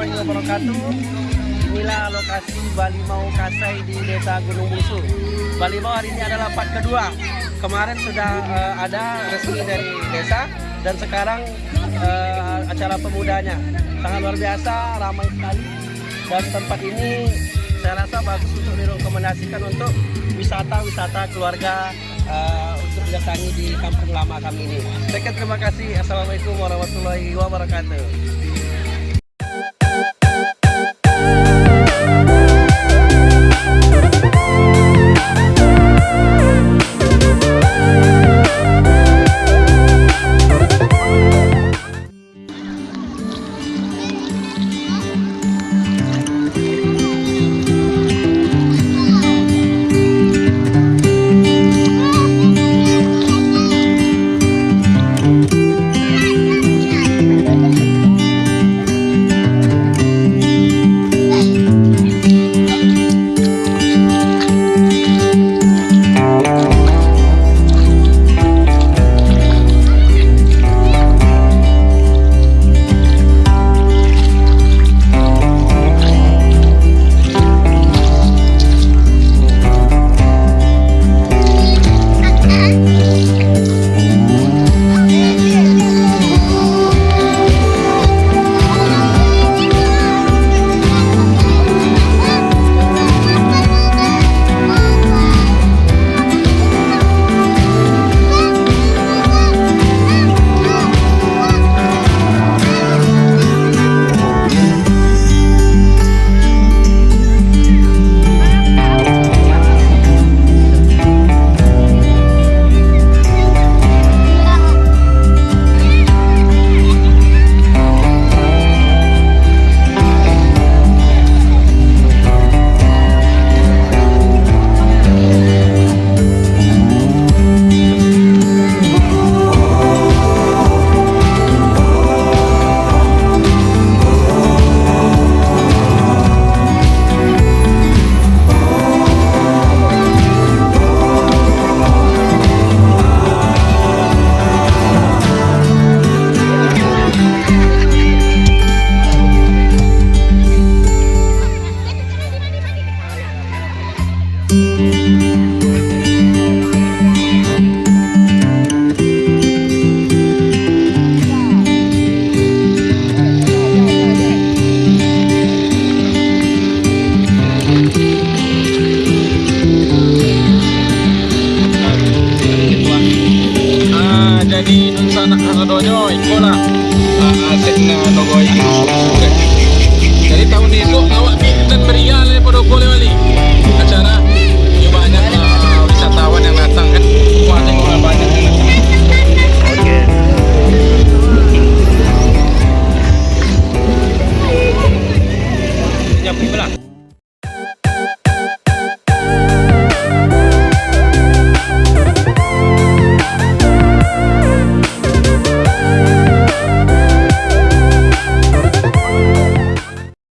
warahmatullahi wabarakatuh. Inilah lokasi Balimau Kasai di Desa Gunung Musu. Balimau hari ini adalah part kedua. Kemarin sudah uh, ada resmi dari desa dan sekarang uh, acara pemudanya. Sangat luar biasa, ramai sekali. Dan tempat ini saya rasa bagus untuk direkomendasikan untuk wisata-wisata keluarga uh, untuk mendatangi di kampung lama kami ini. Sekian terima kasih. Assalamualaikum warahmatullahi wabarakatuh.